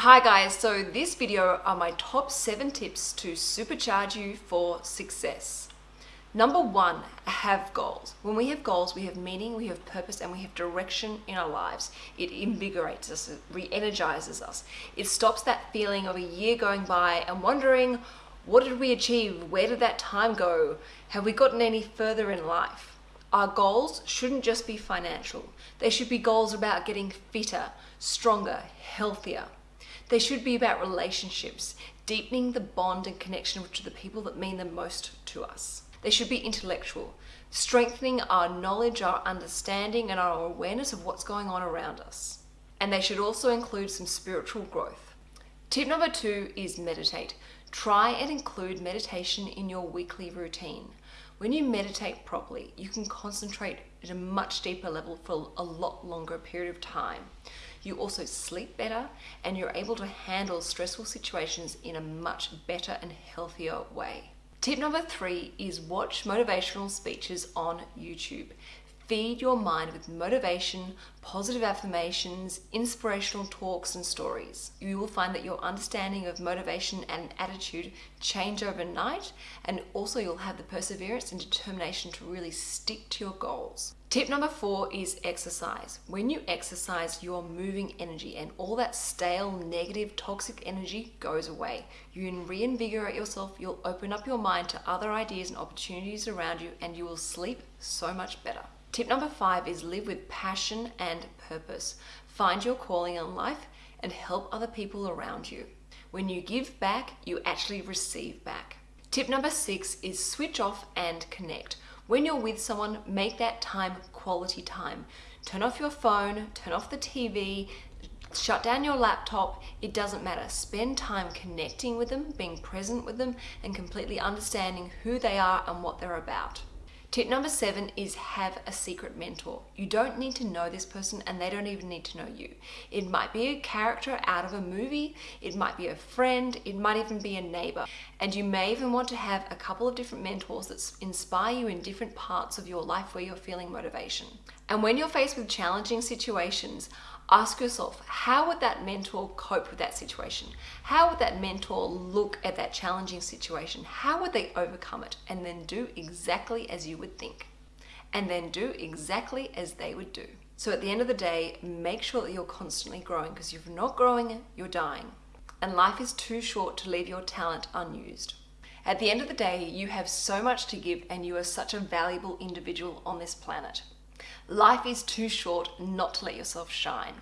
Hi guys, so this video are my top 7 tips to supercharge you for success. Number one, have goals. When we have goals, we have meaning, we have purpose, and we have direction in our lives. It invigorates us, it re-energizes us. It stops that feeling of a year going by and wondering, what did we achieve? Where did that time go? Have we gotten any further in life? Our goals shouldn't just be financial. They should be goals about getting fitter, stronger, healthier. They should be about relationships, deepening the bond and connection to the people that mean the most to us. They should be intellectual, strengthening our knowledge, our understanding, and our awareness of what's going on around us. And they should also include some spiritual growth. Tip number two is meditate. Try and include meditation in your weekly routine. When you meditate properly, you can concentrate at a much deeper level for a lot longer period of time. You also sleep better and you're able to handle stressful situations in a much better and healthier way. Tip number three is watch motivational speeches on YouTube. Feed your mind with motivation, positive affirmations, inspirational talks and stories. You will find that your understanding of motivation and attitude change overnight and also you'll have the perseverance and determination to really stick to your goals. Tip number four is exercise. When you exercise, you're moving energy and all that stale, negative, toxic energy goes away. You reinvigorate yourself, you'll open up your mind to other ideas and opportunities around you and you will sleep so much better. Tip number five is live with passion and purpose. Find your calling in life and help other people around you. When you give back, you actually receive back. Tip number six is switch off and connect. When you're with someone, make that time quality time. Turn off your phone, turn off the TV, shut down your laptop, it doesn't matter. Spend time connecting with them, being present with them, and completely understanding who they are and what they're about. Tip number seven is have a secret mentor. You don't need to know this person and they don't even need to know you. It might be a character out of a movie, it might be a friend, it might even be a neighbor. And you may even want to have a couple of different mentors that inspire you in different parts of your life where you're feeling motivation. And when you're faced with challenging situations, ask yourself, how would that mentor cope with that situation? How would that mentor look at that challenging situation? How would they overcome it? And then do exactly as you would think. And then do exactly as they would do. So at the end of the day, make sure that you're constantly growing because if you're not growing, you're dying. And life is too short to leave your talent unused. At the end of the day, you have so much to give and you are such a valuable individual on this planet. Life is too short not to let yourself shine.